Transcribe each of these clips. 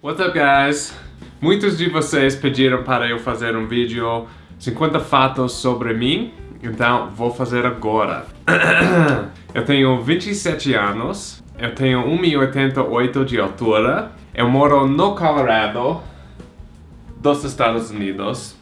What's up guys? Muitos de vocês pediram para eu fazer um vídeo 50 fatos sobre mim, então vou fazer agora. eu tenho 27 anos, eu tenho 1,88 de altura, eu moro no Colorado, dos Estados Unidos,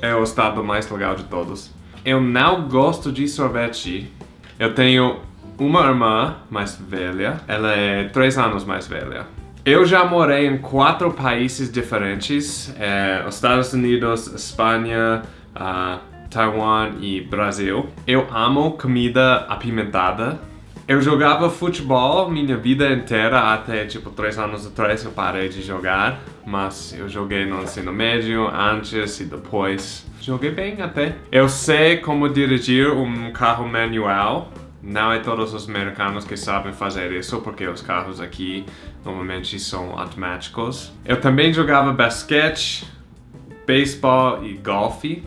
é o estado mais legal de todos. Eu não gosto de sorvete, eu tenho uma irmã mais velha, ela é 3 anos mais velha. Eu já morei em quatro países diferentes, é, Estados Unidos, Espanha, uh, Taiwan e Brasil. Eu amo comida apimentada. Eu jogava futebol minha vida inteira, até tipo 3 anos atrás eu parei de jogar. Mas eu joguei no ensino médio, antes e depois. Joguei bem até. Eu sei como dirigir um carro manual. Não é todos os americanos que sabem fazer isso, porque os carros aqui normalmente são automáticos. Eu também jogava basquete, beisebol e golfe.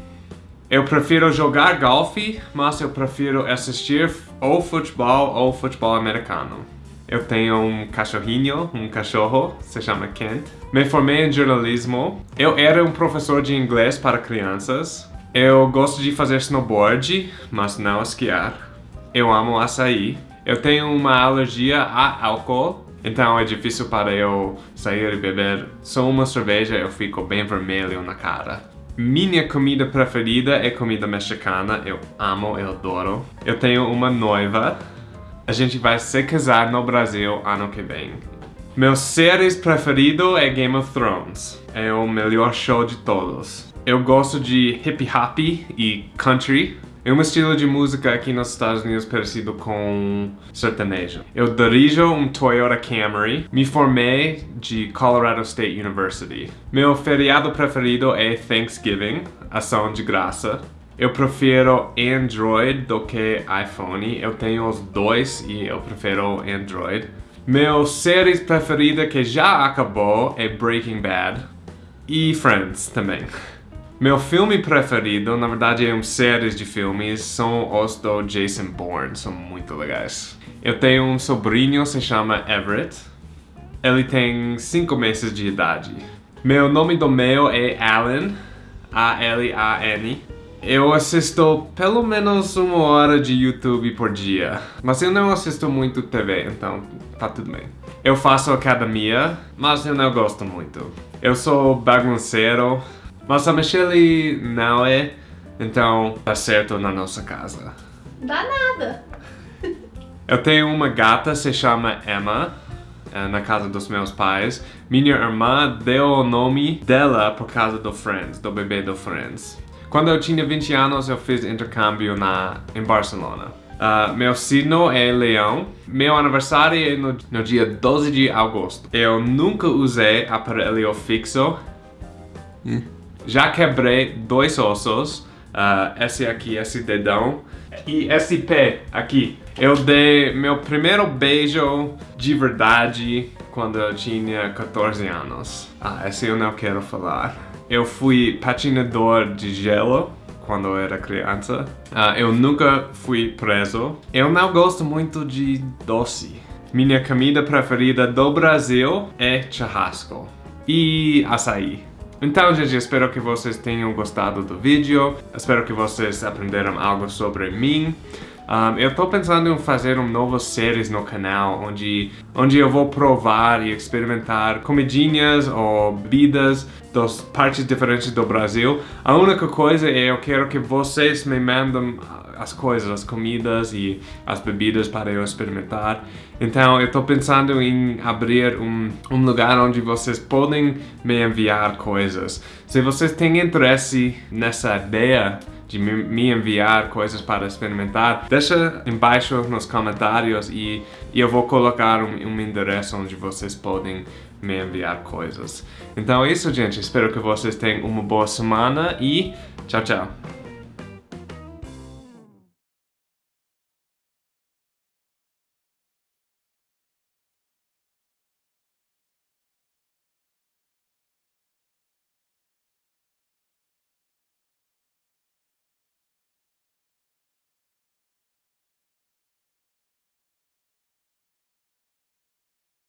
Eu prefiro jogar golfe, mas eu prefiro assistir ou futebol ou futebol americano. Eu tenho um cachorrinho, um cachorro, se chama Kent. Me formei em jornalismo. Eu era um professor de inglês para crianças. Eu gosto de fazer snowboard, mas não esquiar. Eu amo açaí. Eu tenho uma alergia a álcool, então é difícil para eu sair e beber só uma cerveja, eu fico bem vermelho na cara. Minha comida preferida é comida mexicana, eu amo, eu adoro. Eu tenho uma noiva, a gente vai se casar no Brasil ano que vem. Meu séries preferido é Game of Thrones, é o melhor show de todos. Eu gosto de hip hop e country, é um estilo de música aqui nos Estados Unidos parecido com sertanejo. Eu dirijo um Toyota Camry. Me formei de Colorado State University. Meu feriado preferido é Thanksgiving, ação de graça. Eu prefiro Android do que iPhone. Eu tenho os dois e eu prefiro Android. Meu série preferida que já acabou é Breaking Bad. E Friends também. Meu filme preferido, na verdade é um série de filmes, são os do Jason Bourne, são muito legais. Eu tenho um sobrinho, se chama Everett. Ele tem 5 meses de idade. Meu nome do meio é Alan, A-L-A-N. Eu assisto pelo menos uma hora de YouTube por dia, mas eu não assisto muito TV, então tá tudo bem. Eu faço academia, mas eu não gosto muito. Eu sou bagunceiro, mas a Michelle não é, então tá certo na nossa casa. Dá nada. Eu tenho uma gata, se chama Emma, é, na casa dos meus pais. Minha irmã deu o nome dela por causa do Friends, do bebê do Friends. Quando eu tinha 20 anos, eu fiz intercâmbio na, em Barcelona. Uh, meu signo é leão. Meu aniversário é no, no dia 12 de agosto. Eu nunca usei aparelho fixo. Hum. Já quebrei dois ossos, uh, esse aqui, esse dedão, e esse pé aqui. Eu dei meu primeiro beijo de verdade quando eu tinha 14 anos. Ah, esse eu não quero falar. Eu fui patinador de gelo quando eu era criança. Uh, eu nunca fui preso. Eu não gosto muito de doce. Minha comida preferida do Brasil é churrasco e açaí. Então, gente, espero que vocês tenham gostado do vídeo. Espero que vocês aprenderam algo sobre mim. Um, eu tô pensando em fazer um novo séries no canal, onde, onde eu vou provar e experimentar comidinhas ou bebidas das partes diferentes do Brasil. A única coisa é eu quero que vocês me mandem as coisas, as comidas e as bebidas para eu experimentar. Então eu estou pensando em abrir um, um lugar onde vocês podem me enviar coisas. Se vocês têm interesse nessa ideia, de me enviar coisas para experimentar, deixa embaixo nos comentários e, eu vou colocar um, um endereço onde vocês podem me enviar coisas. Então é isso, gente. Espero que vocês tenham uma boa semana e tchau, tchau.